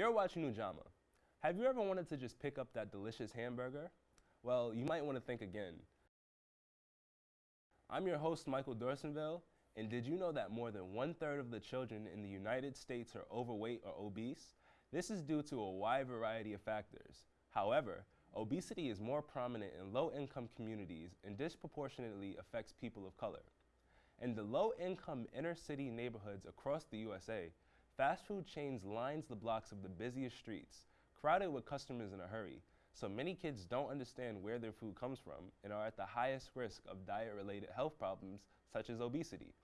You're watching Ujamaa. Have you ever wanted to just pick up that delicious hamburger? Well, you might want to think again. I'm your host, Michael Dorsonville, and did you know that more than one third of the children in the United States are overweight or obese? This is due to a wide variety of factors. However, obesity is more prominent in low income communities and disproportionately affects people of color. In the low income inner city neighborhoods across the USA, fast food chains lines the blocks of the busiest streets, crowded with customers in a hurry, so many kids don't understand where their food comes from and are at the highest risk of diet related health problems such as obesity.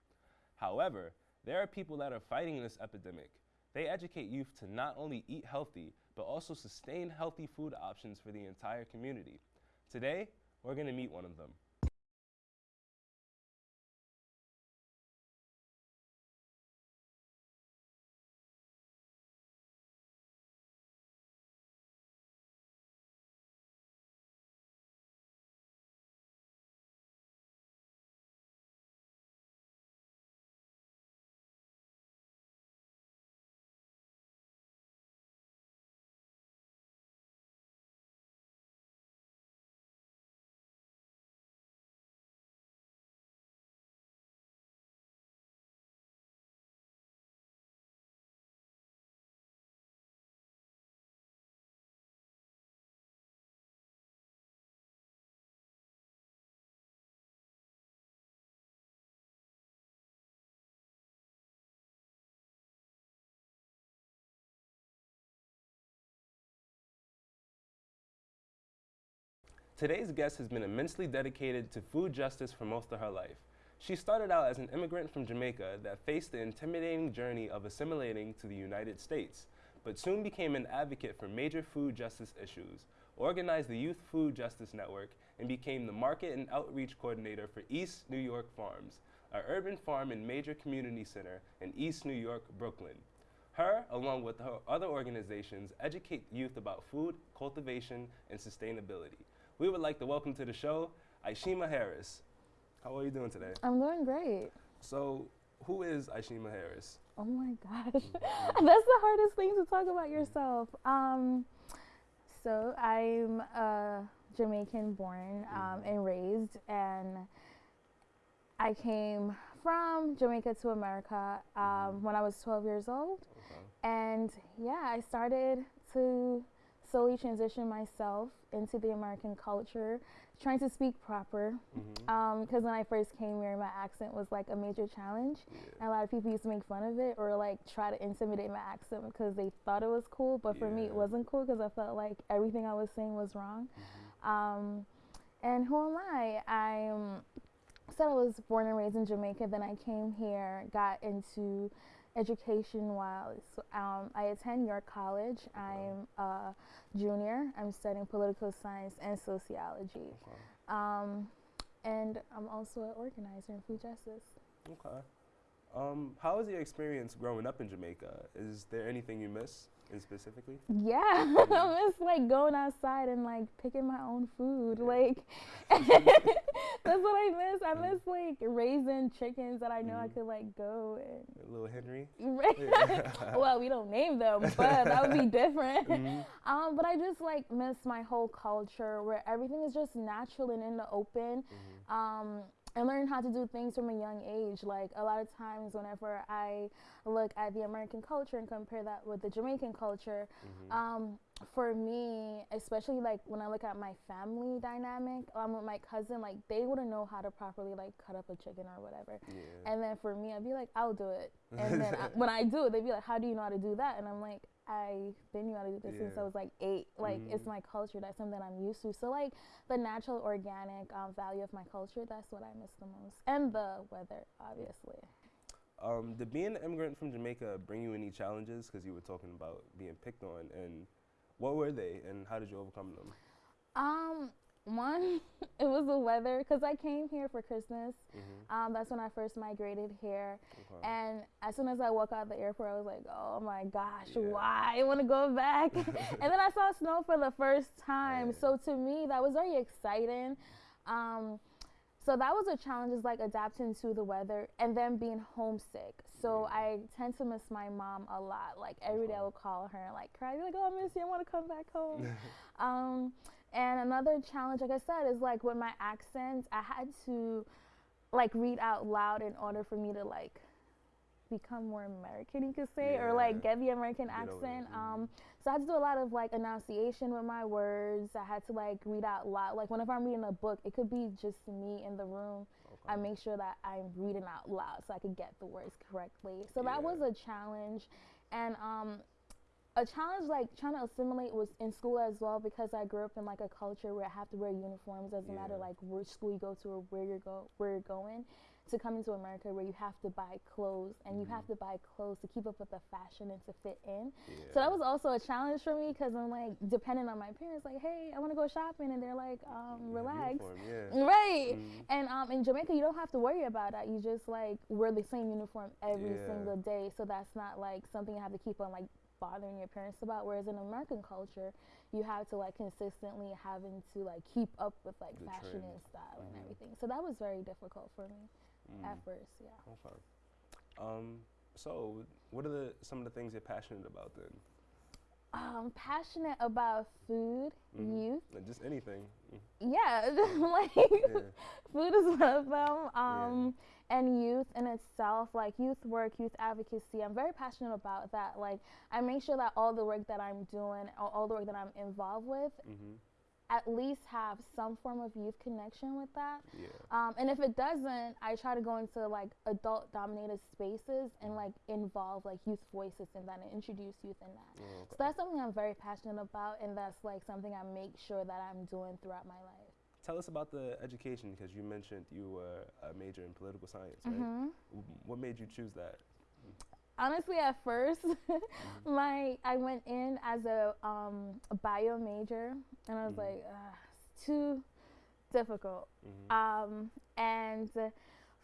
However, there are people that are fighting this epidemic. They educate youth to not only eat healthy, but also sustain healthy food options for the entire community. Today, we're going to meet one of them. Today's guest has been immensely dedicated to food justice for most of her life. She started out as an immigrant from Jamaica that faced the intimidating journey of assimilating to the United States, but soon became an advocate for major food justice issues, organized the Youth Food Justice Network, and became the market and outreach coordinator for East New York Farms, an urban farm and major community center in East New York, Brooklyn. Her, along with her other organizations, educate youth about food, cultivation, and sustainability we would like to welcome to the show Ishima Harris. How are you doing today? I'm doing great. So, who is Ishima Harris? Oh my gosh, mm-hmm. that's the hardest thing to talk about yourself. Um, so I'm uh, Jamaican born um, mm-hmm. and raised, and I came from Jamaica to America um, mm-hmm. when I was 12 years old. Okay. And yeah, I started to slowly transition myself into the American culture, trying to speak proper. Because mm-hmm. um, when I first came here, my accent was like a major challenge. Yeah. And a lot of people used to make fun of it or like try to intimidate my accent because they thought it was cool. But for yeah. me, it wasn't cool because I felt like everything I was saying was wrong. Mm-hmm. Um, and who am I? I said I was born and raised in Jamaica. Then I came here, got into education wise. Um, I attend York College. I'm a junior. I'm studying political science and sociology. Okay. Um, and I'm also an organizer in food justice. Okay. Um, how was your experience growing up in Jamaica? Is there anything you miss? In specifically? Yeah, I miss like going outside and like picking my own food. Like that's what I miss. I miss like raising chickens that I know mm. I could like go and little Henry. well, we don't name them, but that would be different. Mm-hmm. Um, but I just like miss my whole culture where everything is just natural and in the open. Mm-hmm. Um, and learn how to do things from a young age. Like a lot of times, whenever I look at the American culture and compare that with the Jamaican culture, mm-hmm. um, for me, especially like when I look at my family dynamic, I'm um, with my cousin, like they wouldn't know how to properly like cut up a chicken or whatever. Yeah. And then for me, I'd be like, I'll do it. And then I, when I do it, they'd be like, How do you know how to do that? And I'm like, I've been knew how to do this yeah. since I was like eight. Like mm-hmm. it's my culture. That's something I'm used to. So like the natural, organic um, value of my culture. That's what I miss the most, and the weather, obviously. Um, did being an immigrant from Jamaica bring you any challenges? Because you were talking about being picked on, and what were they, and how did you overcome them? Um, one, it was the weather because I came here for Christmas. Mm-hmm. Um, that's when I first migrated here. Okay. And as soon as I walk out the airport, I was like, oh my gosh, yeah. why? I want to go back. and then I saw snow for the first time. So to me, that was very exciting. Um, so that was a challenge is like adapting to the weather and then being homesick. So I tend to miss my mom a lot. Like every day I would call her and like cry, be like, "Oh, I miss you. I want to come back home." um, and another challenge, like I said, is like with my accent, I had to like read out loud in order for me to like become more American, you could say, yeah. or like get the American accent. Um, so I had to do a lot of like enunciation with my words. I had to like read out loud. Like whenever I'm reading a book, it could be just me in the room. Okay. I make sure that I'm reading out loud so I could get the words correctly. So yeah. that was a challenge, and um, a challenge like trying to assimilate was in school as well because I grew up in like a culture where I have to wear uniforms doesn't yeah. matter like which school you go to or where you're go where you're going to come into America where you have to buy clothes and mm-hmm. you have mm-hmm. to buy clothes to keep up with the fashion and to fit in. Yeah. So that was also a challenge for me because I'm like depending on my parents, like, hey, I want to go shopping, and they're like, um, relax, uniform, yeah. right? Mm-hmm. And um, in Jamaica, you don't have to worry about that. You just like wear the same uniform every yeah. single day, so that's not like something you have to keep on like bothering your parents about. Whereas in American culture, you have to like consistently having to like keep up with like the fashion trend. and style mm-hmm. and everything. So that was very difficult for me mm. at first. Yeah. Okay. Um, so, what are the some of the things you're passionate about then? Um, passionate about food, mm-hmm. youth, and just anything. Mm. Yeah, like yeah. food is one of them. Um, yeah. and youth in itself, like youth work, youth advocacy. I'm very passionate about that. Like, I make sure that all the work that I'm doing, all, all the work that I'm involved with, mm-hmm at least have some form of youth connection with that. Yeah. Um, and if it doesn't, I try to go into like adult dominated spaces and like involve like youth voices in that and introduce youth in that. Oh, okay. So that's something I'm very passionate about and that's like something I make sure that I'm doing throughout my life. Tell us about the education because you mentioned you were a major in political science, right? Mm-hmm. What made you choose that? Honestly at first mm-hmm. my i went in as a, um, a bio major and i was mm-hmm. like it's too difficult mm-hmm. um, and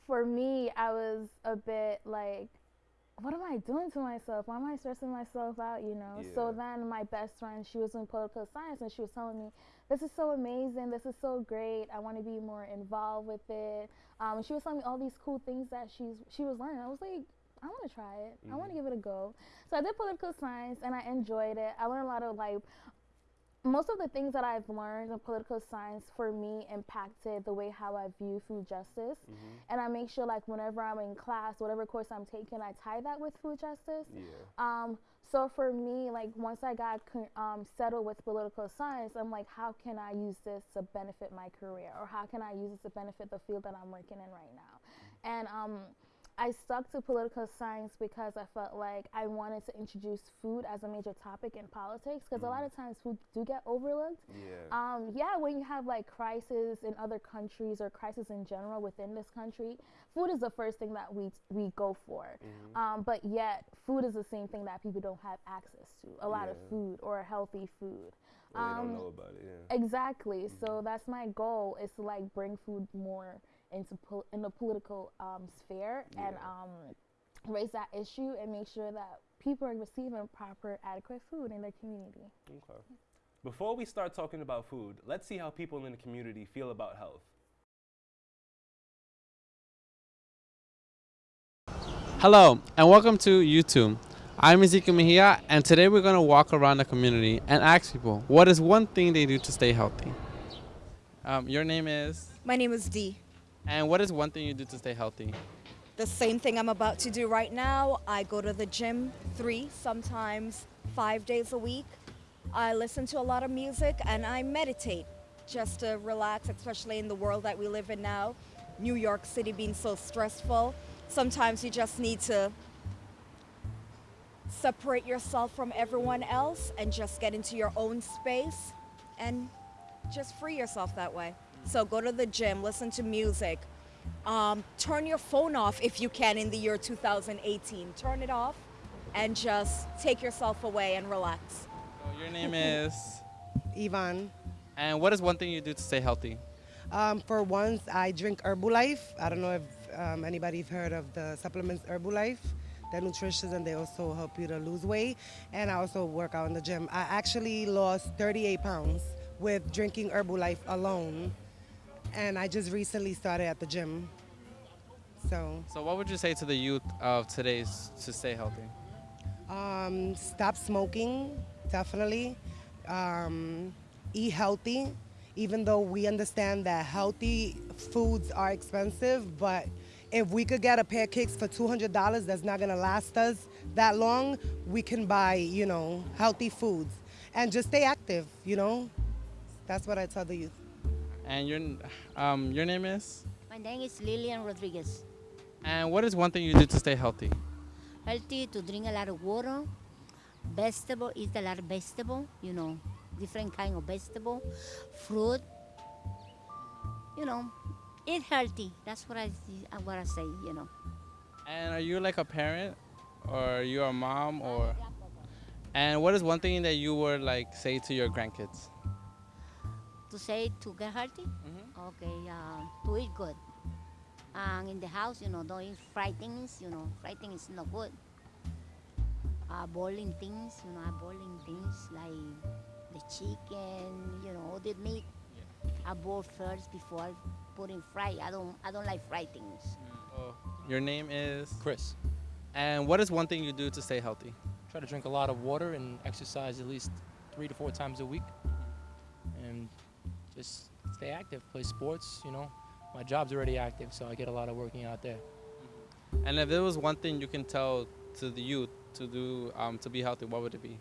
for me i was a bit like what am i doing to myself why am i stressing myself out you know yeah. so then my best friend she was in political science and she was telling me this is so amazing this is so great i want to be more involved with it um, she was telling me all these cool things that she's she was learning i was like I want to try it. Mm-hmm. I want to give it a go. So I did political science and I enjoyed it. I learned a lot of like most of the things that I've learned in political science for me impacted the way how I view food justice. Mm-hmm. And I make sure like whenever I'm in class, whatever course I'm taking, I tie that with food justice. Yeah. Um, so for me, like once I got um, settled with political science, I'm like, how can I use this to benefit my career, or how can I use this to benefit the field that I'm working in right now? Mm-hmm. And um, I stuck to political science because I felt like I wanted to introduce food as a major topic in politics because mm. a lot of times food do get overlooked. Yeah. Um, yeah, when you have like crisis in other countries or crisis in general within this country, food is the first thing that we we go for. Mm-hmm. Um, but yet, food is the same thing that people don't have access to. A lot yeah. of food or healthy food. Well, um, don't know about it. Yeah. Exactly. Mm-hmm. So that's my goal is to like bring food more into pol- in the political um, sphere yeah. and um, raise that issue and make sure that people are receiving proper, adequate food in their community. Okay. Before we start talking about food, let's see how people in the community feel about health. Hello, and welcome to YouTube. I'm Ezekiel Mejia, and today we're going to walk around the community and ask people what is one thing they do to stay healthy. Um, your name is? My name is Dee. And what is one thing you do to stay healthy? The same thing I'm about to do right now. I go to the gym three, sometimes five days a week. I listen to a lot of music and I meditate just to relax, especially in the world that we live in now. New York City being so stressful. Sometimes you just need to separate yourself from everyone else and just get into your own space and just free yourself that way. So go to the gym, listen to music. Um, turn your phone off if you can in the year 2018. Turn it off and just take yourself away and relax. So your name is? Yvonne. And what is one thing you do to stay healthy? Um, for once, I drink Herbalife. I don't know if um, anybody's heard of the supplements Herbalife. They're nutritious and they also help you to lose weight. And I also work out in the gym. I actually lost 38 pounds with drinking Herbalife alone and I just recently started at the gym. So So, what would you say to the youth of today's to stay healthy? um, stop smoking, definitely. Um, eat healthy, even though we understand that healthy foods are expensive, but if we could get a pair of kicks for $200 that's not gonna last us that long, we can buy, you know, healthy foods and just stay active, you know? That's what I tell the youth. And your um, your name is? My name is Lilian Rodriguez. And what is one thing you do to stay healthy? Healthy to drink a lot of water, vegetable, eat a lot of vegetable, you know, different kind of vegetable, fruit, you know, eat healthy. That's what I I what I say, you know. And are you like a parent, or you're you a mom, or? And what is one thing that you would like say to your grandkids? To say to get healthy, okay, uh, to eat good. And in the house, you know, don't eat fried things, you know, fried things is not good. Uh, boiling things, you know, I boiling things like the chicken, you know, all the meat. I boil first before I put in fry. I don't, I don't like fried things. Oh, your name is? Chris, And what is one thing you do to stay healthy? try to drink a lot of water and exercise at least three to four times a week, and just stay active. Play sports. You know, my job's already active, so I get a lot of working out there. And if there was one thing you can tell to the youth to do um, to be healthy, what would it be?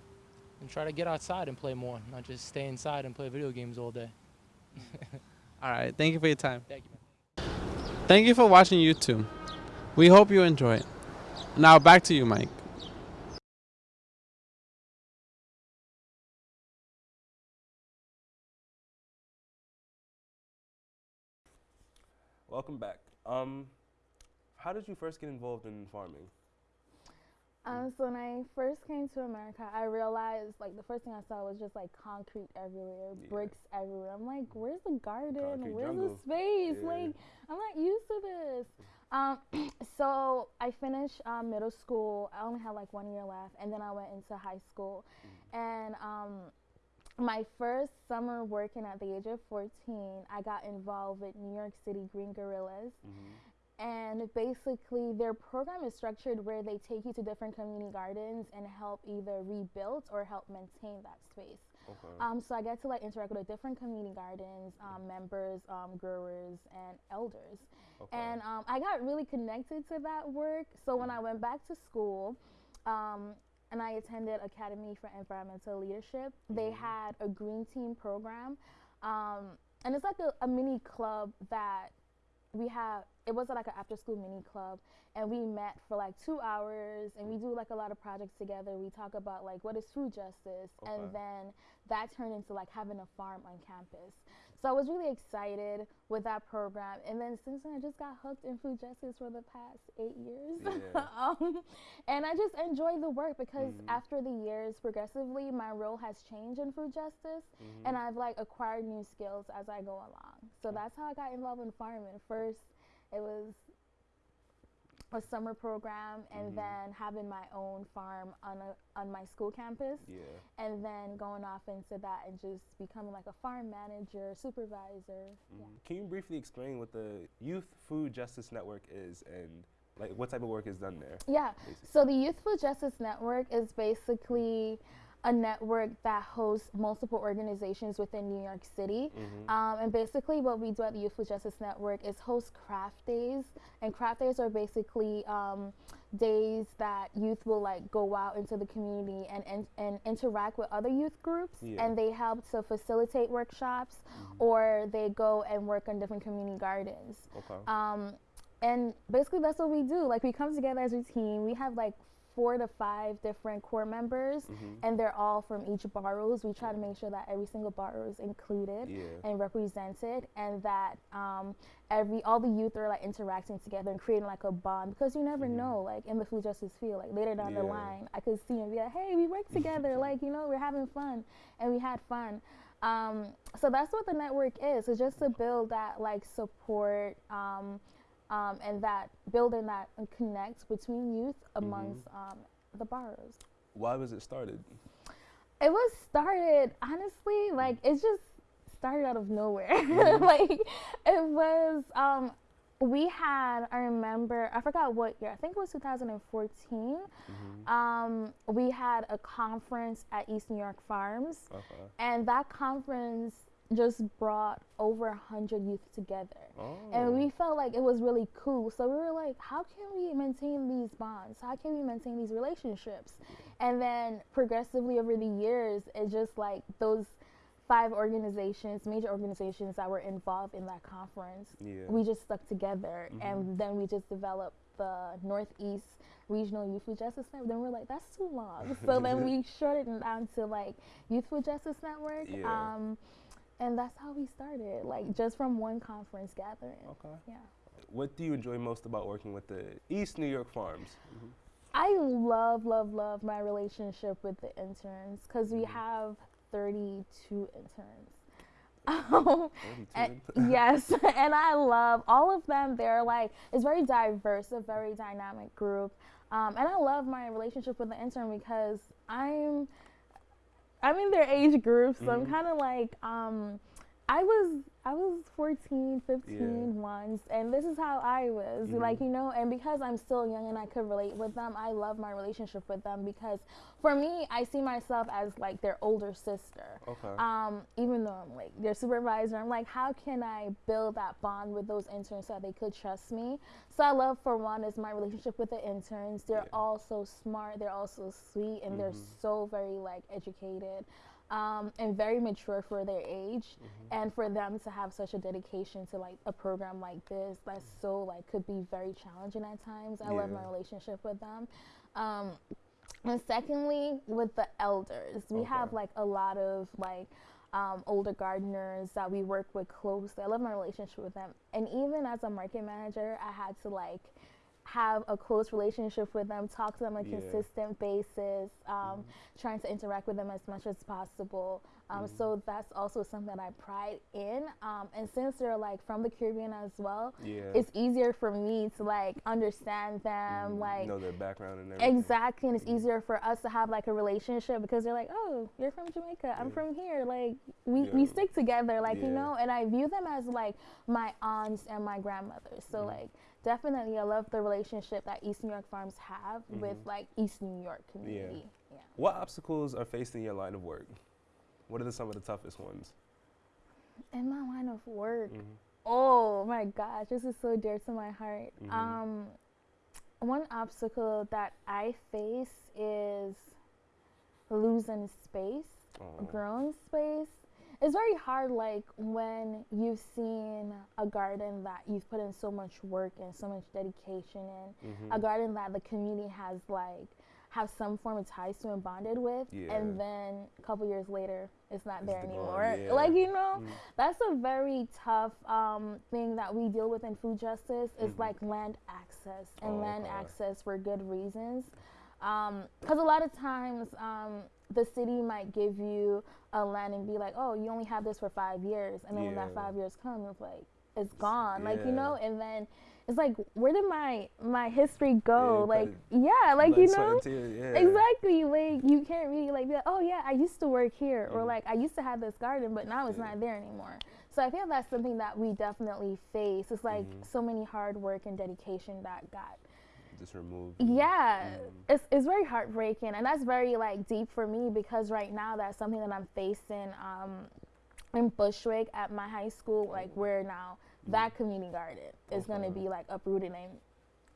And try to get outside and play more, not just stay inside and play video games all day. All right. Thank you for your time. Thank you. Man. Thank you for watching YouTube. We hope you enjoy it. Now back to you, Mike. Welcome back. Um, how did you first get involved in farming? Um, so when I first came to America, I realized like the first thing I saw was just like concrete everywhere, Yeah. bricks everywhere. I'm like, where's the garden? Concrete where's jungle. the space? Yeah. Like, I'm not used to this. Um, so I finished um, middle school. I only had like one year left, and then I went into high school. Mm. And um, my first summer working at the age of 14, I got involved with New York City Green Guerillas. And basically their program is structured where they take you to different community gardens and help either rebuild or help maintain that space. Okay. um, so i get to like interact with different community gardens um, members um, growers and elders. Okay. and um, i got really connected to that work. So when i went back to school um, and i attended academy for environmental leadership they Mhm. had a green team program um, and it's like a, a mini club that we have it was like an after school mini club and we met for like two hours and we do like a lot of projects together we talk about like what is food justice Okay. and then that turned into like having a farm on campus so i was really excited with that program and then since then i just got hooked in food justice for the past eight years Yeah. um, and i just enjoy the work because Mhm. after the years progressively my role has changed in food justice Mhm. and I've like acquired new skills as I go along. So that's how I got involved in farming. First, it was a summer program, and Mhm. then having my own farm on a on my school campus, yeah. and then going off into that and just becoming like a farm manager, supervisor. Yeah. Mhm. Can you briefly explain what the Youth Food Justice Network is and like what type of work is done there? Yeah. Basically? So the Youth Food Justice Network is basically a network that hosts multiple organizations within New York City. Mhm. Um, and basically, what we do at the Youth Food Justice Network is host craft days. And craft days are basically um, days that youth will like go out into the community and, and, and interact with other youth groups. Yeah. And they help to facilitate workshops or they go and work on different community gardens. Okay. Um, and basically, that's what we do. Like, we come together as a team. We have like four to five different core members, Mhm. and they're all from each boroughs. We try to make sure that every single borough is included Yeah. and represented, and that um, every all the youth are like interacting together and creating like a bond. Because you never Mhm. know, like in the food justice field, like later down the line, I could see and be like, "Hey, we work together. like, you know, we're having fun," and we had fun. Um, so that's what the network is. It's just to build that like support um, um, and that building that connect between youth amongst um, the boroughs. Why was it started? It was started honestly like it just started out of nowhere. Mhm. like it was um, we had i remember i forgot what year i think it was 2014 um, we had a conference at east new york farms Okay. and that conference just brought over 100 youth together. Oh. and we felt like it was really cool. So we were like how can we maintain these bonds? How can we maintain these relationships? And then progressively over the years it just like those five organizations major organizations that were involved in that conference Yeah. we just stuck together. And then we just developed the northeast regional youth food justice network. Then we're like that's too long. So then we shortened it down to like youth food justice network. Yeah. um, and that's how we started like just from one conference gathering Okay. yeah What do you enjoy most about working with the East New York Farms? i love love love my relationship with the interns because we Mhm. have 32 interns um, 32. And- yes, and I love all of them. They're like it's very diverse, a very dynamic group, um, and I love my relationship with the intern because I'm I'm in their age group, so I'm Mhm. kind of like um, I was I was 14, 15 once, and this is how I was like Mhm. you know, and because I'm still young and I could relate with them, I love my relationship with them because for me, I see myself as like their older sister okay. um, even though I'm like their supervisor, I'm like, how can I build that bond with those interns so that they could trust me? So I love for one is my relationship with the interns. They're Yeah. all so smart, they're all so sweet, and they're Mhm. so very like educated. Um, and very mature for their age, and for them to have such a dedication to like a program like this, that's so like could be very challenging at times. I love my relationship with them. Um, and secondly, with the elders, we have like a lot of like um, older gardeners that we work with closely. I love my relationship with them. And even as a market manager, I had to like have a close relationship with them, talk to them on a Yeah. consistent basis, um, trying to interact with them as much as possible. Um, So that's also something that I pride in. Um, and since they're like from the Caribbean as well, yeah. it's easier for me to like understand them, Mm, like know their background and everything. Exactly, and it's easier for us to have like a relationship because they're like, "Oh, you're from Jamaica. I'm from here." Like we, we stick together, like you know. And I view them as like my aunts and my grandmothers. So like definitely, I love the relationship that East New York Farms have with Mhm. like East New York community. Yeah. What obstacles are faced in your line of work? What are the, some of the toughest ones? In my line of work, Mhm. Oh my gosh, this is so dear to my heart. Mhm. Um, one obstacle that I face is losing space, growing space. It's very hard, like when you've seen a garden that you've put in so much work and so much dedication in, Mhm. a garden that the community has like have some form of ties to and bonded with, Yeah. and then a couple years later, it's not It's there gone, anymore. yeah. Like you know, Mhm. that's a very tough um, thing that we deal with in food justice is Mhm. like land access and Oh, land okay. access for good reasons because a lot of times um, the city might give you a land and be like oh you only have this for five years and then when that five years comes, it's like it's gone like you know and then it's like where did my my history go Yeah, like yeah like you know tears, yeah. Exactly. Like you can't really like be like, oh yeah, I used to work here, or Mhm. like I used to have this garden, but now it's Yeah. not there anymore. So I feel that's something that we definitely face. It's like Mhm. so many hard work and dedication that got. Just removed. Yeah, Mhm. it's it's very heartbreaking, and that's very like deep for me because right now that's something that I'm facing. Um, in Bushwick at my high school, like where now that community garden is gonna be like uprooted and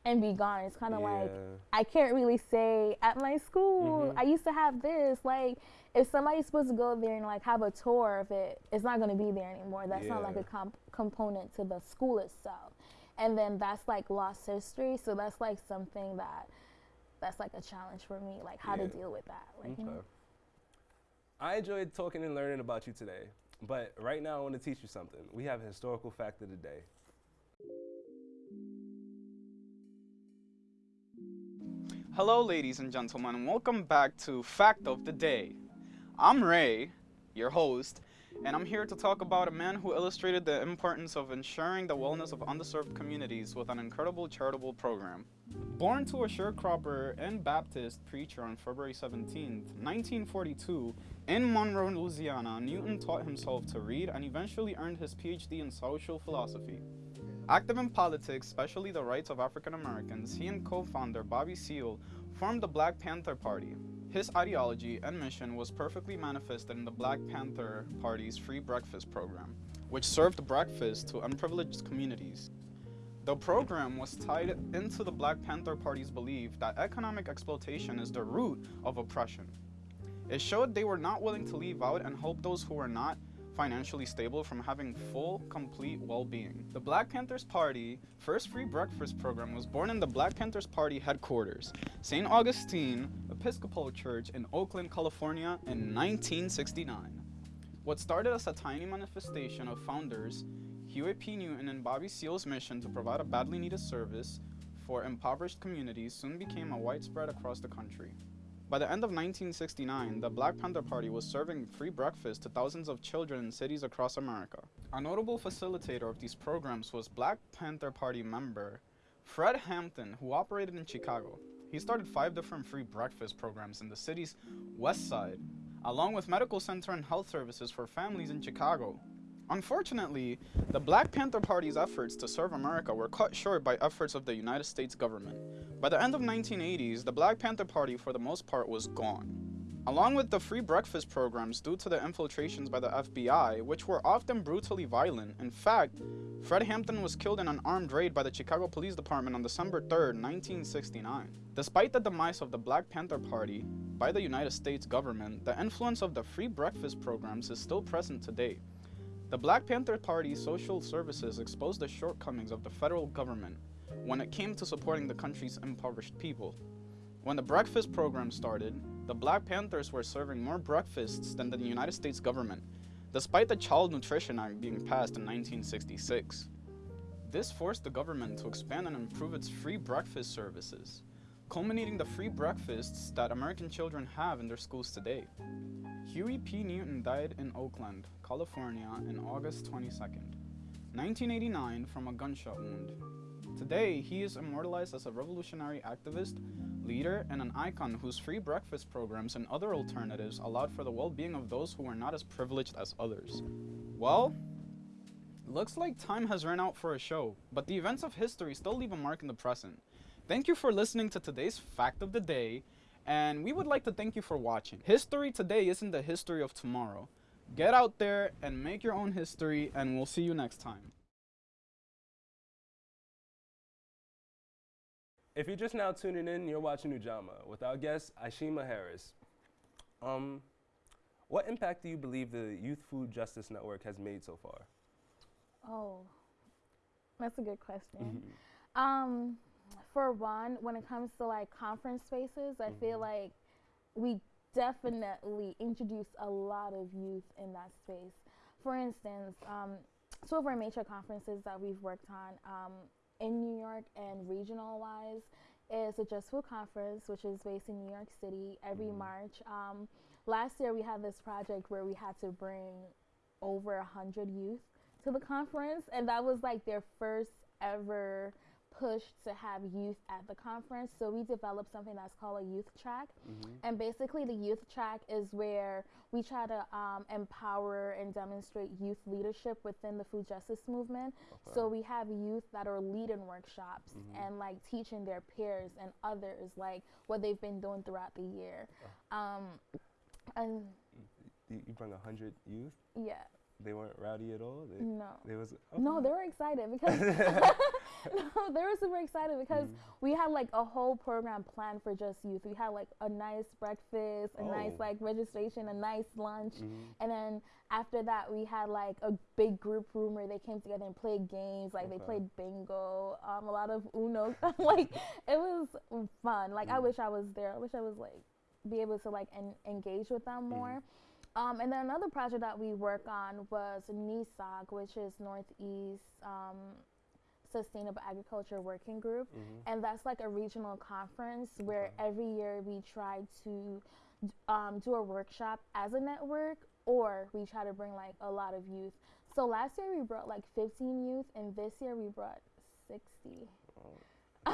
and be gone. It's kind of like I can't really say at my school Mhm. I used to have this. Like if somebody's supposed to go there and like have a tour of it, it's not going to be there anymore. That's not like a comp- component to the school itself. And then that's like lost history. So that's like something that that's like a challenge for me, like how to deal with that. Like, you know? Okay. Mhm. I enjoyed talking and learning about you today, but right now I want to teach you something. We have a historical fact of the day. Hello, ladies and gentlemen, and welcome back to Fact of the Day. I'm Ray, your host, and I'm here to talk about a man who illustrated the importance of ensuring the wellness of underserved communities with an incredible charitable program. Born to a sharecropper and Baptist preacher on February 17, 1942, in Monroe, Louisiana, Newton taught himself to read and eventually earned his PhD in social philosophy. Active in politics, especially the rights of African Americans, he and co founder Bobby Seale formed the Black Panther Party. His ideology and mission was perfectly manifested in the Black Panther Party's free breakfast program, which served breakfast to unprivileged communities. The program was tied into the Black Panther Party's belief that economic exploitation is the root of oppression. It showed they were not willing to leave out and help those who were not financially stable from having full, complete well-being. The Black Panthers Party first free breakfast program was born in the Black Panthers Party headquarters, St. Augustine Episcopal Church in Oakland, California in 1969. What started as a tiny manifestation of founders Huey P. Newton and Bobby Seale's mission to provide a badly needed service for impoverished communities soon became a widespread across the country. By the end of 1969, the Black Panther Party was serving free breakfast to thousands of children in cities across America. A notable facilitator of these programs was Black Panther Party member Fred Hampton, who operated in Chicago. He started five different free breakfast programs in the city's west side, along with medical center and health services for families in Chicago. Unfortunately, the Black Panther Party's efforts to serve America were cut short by efforts of the United States government. By the end of 1980s, the Black Panther Party for the most part was gone. Along with the free breakfast programs due to the infiltrations by the FBI, which were often brutally violent. In fact, Fred Hampton was killed in an armed raid by the Chicago Police Department on December 3, 1969. Despite the demise of the Black Panther Party by the United States government, the influence of the free breakfast programs is still present today. The Black Panther Party's social services exposed the shortcomings of the federal government when it came to supporting the country's impoverished people. When the breakfast program started, the Black Panthers were serving more breakfasts than the United States government, despite the Child Nutrition Act being passed in 1966. This forced the government to expand and improve its free breakfast services, culminating the free breakfasts that American children have in their schools today. Huey P. Newton died in Oakland, California in August 22, 1989 from a gunshot wound. Today, he is immortalized as a revolutionary activist, leader, and an icon whose free breakfast programs and other alternatives allowed for the well-being of those who were not as privileged as others. Well, looks like time has run out for a show, but the events of history still leave a mark in the present. Thank you for listening to today's Fact of the Day, and we would like to thank you for watching. History today isn't the history of tomorrow. Get out there and make your own history, and we'll see you next time. If you're just now tuning in, you're watching Ujamaa with our guest Ashima Harris. Um, what impact do you believe the Youth Food Justice Network has made so far? Oh, that's a good question. Um, for one, when it comes to like conference spaces, I feel like we definitely introduce a lot of youth in that space. For instance, um, two of our major conferences that we've worked on um, in New York and regional wise is the Just Food Conference, which is based in New York City every March. Um, last year we had this project where we had to bring over a hundred youth to the conference, and that was like their first ever push to have youth at the conference. So we developed something that's called a youth track, and basically the youth track is where we try to um, empower and demonstrate youth leadership within the food justice movement. So we have youth that are leading workshops and like teaching their peers and others like what they've been doing throughout the year. Um, and You, brought 100 youth? yeah, They weren't rowdy at all? They, no. they was, oh. No, they were excited because no, they were super excited because mm. we had like a whole program planned for just youth. We had like a nice breakfast, a nice Oh. like registration, a nice lunch, mm-hmm. and then after that we had like a big group room where they came together and played games. Like they played bingo, um, a lot of Uno. like it was fun. Like I mm. wish I was there. I wish I was like be able to like en- engage with them mm-hmm. more. Um, and then another project that we work on was NESAWG, which is Northeast um, Sustainable Agriculture Working Group. And that's like a regional conference where every year we try to um, do a workshop as a network or we try to bring like a lot of youth. So last year we brought like 15 youth, and this year we brought 60.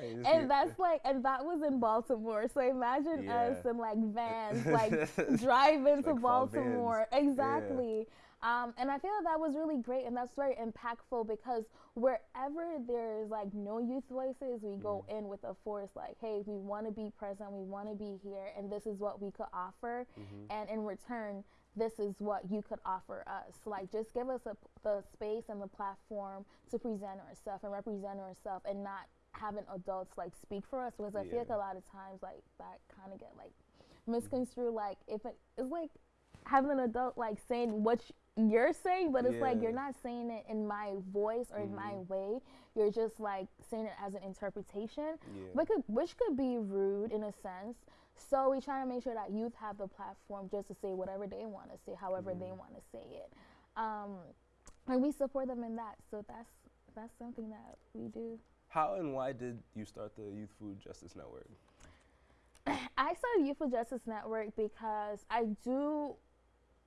Um, and that's like, and that was in Baltimore. So imagine us Yeah. in like vans, like driving to Like. Baltimore. Exactly. Um, and I feel that, that was really great and that's very impactful because wherever there's like no youth voices, we go Mm-hmm. in with a force like, hey, we want to be present, we want to be here, and this is what we could offer. Mm-hmm. And in return, this is what you could offer us. Like, just give us a, the space and the platform to present ourselves and represent ourselves and not having adults like speak for us because I feel like a lot of times like that kind of get like misconstrued like if it, it's like having an adult like saying what you're saying but it's like you're not saying it in my voice or in my Mhm. way you're just like saying it as an interpretation Yeah. which could, which could be rude in a sense so we try to make sure that youth have the platform just to say whatever they want to say however they Mhm. want to say it um, and we support them in that so that's that's something that we do How and why did you start the Youth Food Justice Network? I started Youth Food Justice Network because I do,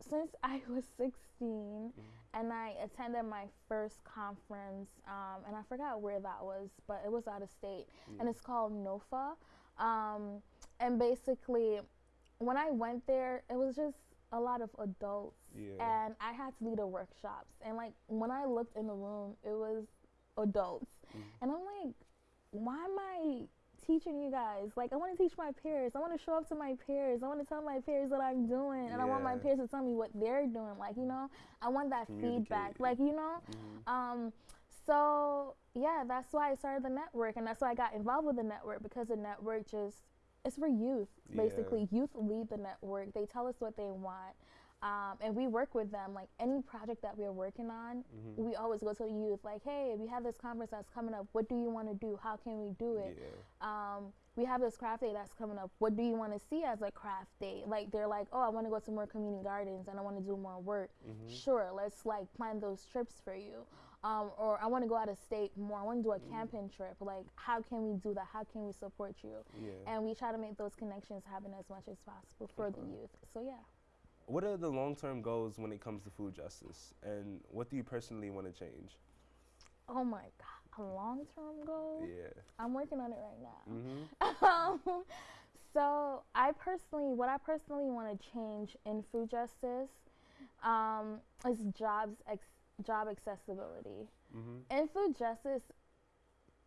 since I was 16 and I attended my first conference, um, and I forgot where that was, but it was out of state, and it's called NOFA. Um, and basically, when I went there, it was just a lot of adults, Yeah. and I had to lead the workshops. And like when I looked in the room, it was adults, and I'm like, why am I teaching you guys? Like, I want to teach my peers. I want to show up to my peers. I want to tell my peers what I'm doing, and I want my peers to tell me what they're doing. Like, you know, I want that feedback. Like, you know, um, so yeah, that's why I started the network, and that's why I got involved with the network because the network just it's for youth Yeah. basically. Youth lead the network. They tell us what they want. Um, and we work with them. Like any project that we're working on, Mm-hmm. we always go to the youth. Like, hey, we have this conference that's coming up. What do you want to do? How can we do it? Yeah. um, we have this craft day that's coming up. What do you want to see as a craft day? Like they're like, oh, I want to go to more community gardens and I want to do more work. Sure, let's like plan those trips for you. Um, or I want to go out of state more. I want to do a camping trip. Like, how can we do that? How can we support you? Yeah. And we try to make those connections happen as much as possible for the youth. So yeah. What are the long term goals when it comes to food justice? And what do you personally want to change? Oh my God, a long-term goal. Yeah. I'm working on it right now. Mm-hmm. um, so I personally, what I personally want to change in food justice um, is jobs, ex- job accessibility. Mm-hmm. In food justice,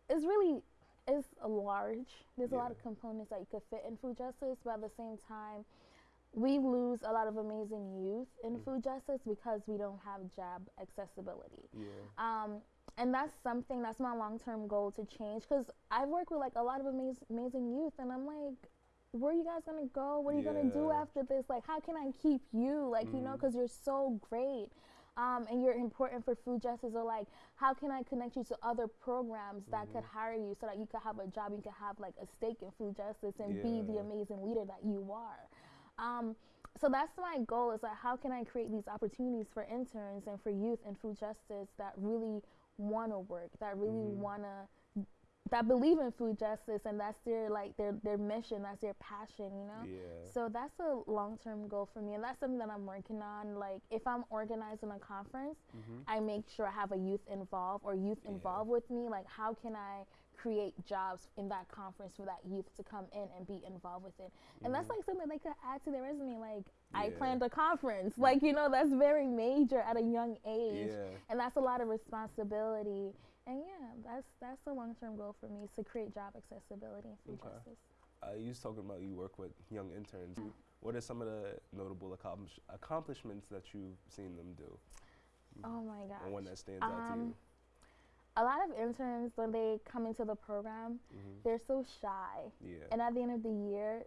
is really is large. There's a lot of components that you could fit in food justice, but at the same time, we lose a lot of amazing youth in Mm. food justice because we don't have job accessibility. Yeah. Um, and that's something that's my long term goal to change because I've worked with like a lot of amazing, amazing youth, and I'm like, where are you guys gonna go? What are you gonna do after this? Like, how can I keep you? Like, you know, because you're so great. Um, and you're important for food justice, or like, how can I connect you to other programs that could hire you so that you could have a job, you could have like a stake in food justice and be the amazing leader that you are. Um, so that's my goal is like how can I create these opportunities for interns and for youth in food justice that really want to work, that really Mhm. want to that believe in food justice and that's their like their their mission, that's their passion, you know? Yeah. So that's a long-term goal for me and that's something that I'm working on like if I'm organizing a conference, Mm-hmm. I make sure I have a youth involved or youth Yeah. involved with me. Like, how can I create jobs in that conference for that youth to come in and be involved with it? And that's like something they could add to their resume. Like, I planned a conference. Like, you know, that's very major at a young age, Yeah. and that's a lot of responsibility. And yeah, that's that's a long term goal for me is to create job accessibility in food Okay. justice. Uh, you was talking about you work with young interns. What are some of the notable accomplish- accomplishments that you've seen them do? Oh my gosh. And one that stands out to you? Um, A lot of interns when they come into the program, Mhm. they're so shy. Yeah. and at the end of the year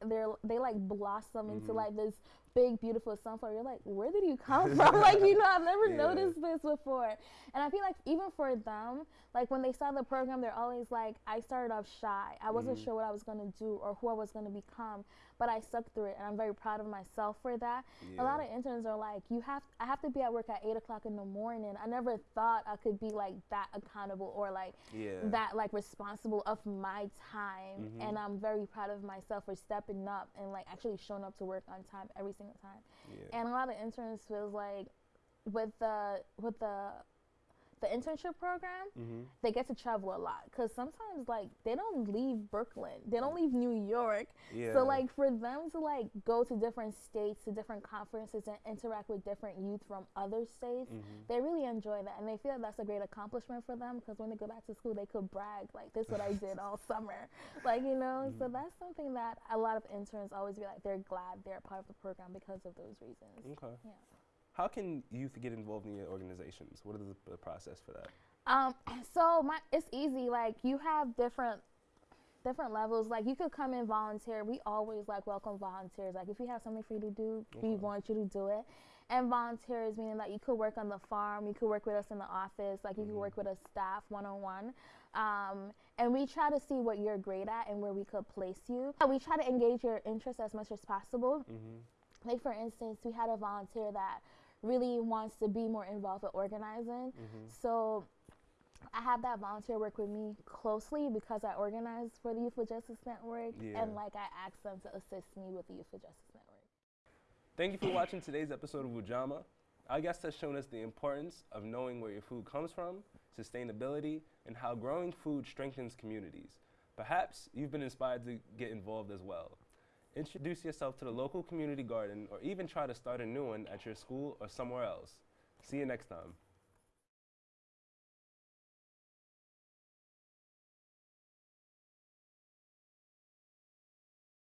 they're they like blossom into Mhm. like this big beautiful sunflower you're like where did you come from like you know i've never Yeah. noticed this before and i feel like even for them like when they saw the program they're always like i started off shy i wasn't Mhm. sure what i was going to do or who i was going to become but i stuck through it and i'm very proud of myself for that a lot of interns are like you have i have to be at work at 8 o'clock in the morning i never thought i could be like that accountable or like Yeah. that like responsible of my time Mhm. and i'm very proud of myself for stepping up and like actually showing up to work on time every single time yeah. and a lot of interns feels like with the with the the internship program, Mm-hmm. they get to travel a lot because sometimes like they don't leave Brooklyn, they don't leave New York. Yeah. So like for them to like go to different states, to different conferences, and interact with different youth from other states, Mm-hmm. they really enjoy that, and they feel that's a great accomplishment for them because when they go back to school, they could brag like this is what I did all summer, like you know. Mm-hmm. So that's something that a lot of interns always be like they're glad they're a part of the program because of those reasons. Okay. Yeah. How can youth get involved in your organizations? What is the, the process for that? Um, so my it's easy. Like you have different different levels. Like you could come and volunteer. We always like welcome volunteers. Like if you have something for you to do, we want you to do it. And volunteers meaning that you could work on the farm, you could work with us in the office, like you could work with us staff one on one. Um, and we try to see what you're great at and where we could place you. We try to engage your interest as much as possible Mm-hmm. like for instance we had a volunteer that really wants to be more involved with organizing Mm-hmm. so i have that volunteer work with me closely because i organize for the youth for justice network Yeah. and like i ask them to assist me with the youth for justice network Thank you for watching today's episode of Ujamaa. Our guest has shown us the importance of knowing where your food comes from, sustainability, and how growing food strengthens communities. Perhaps you've been inspired to get involved as well. Introduce yourself to the local community garden or even try to start a new one at your school or somewhere else. See you next time.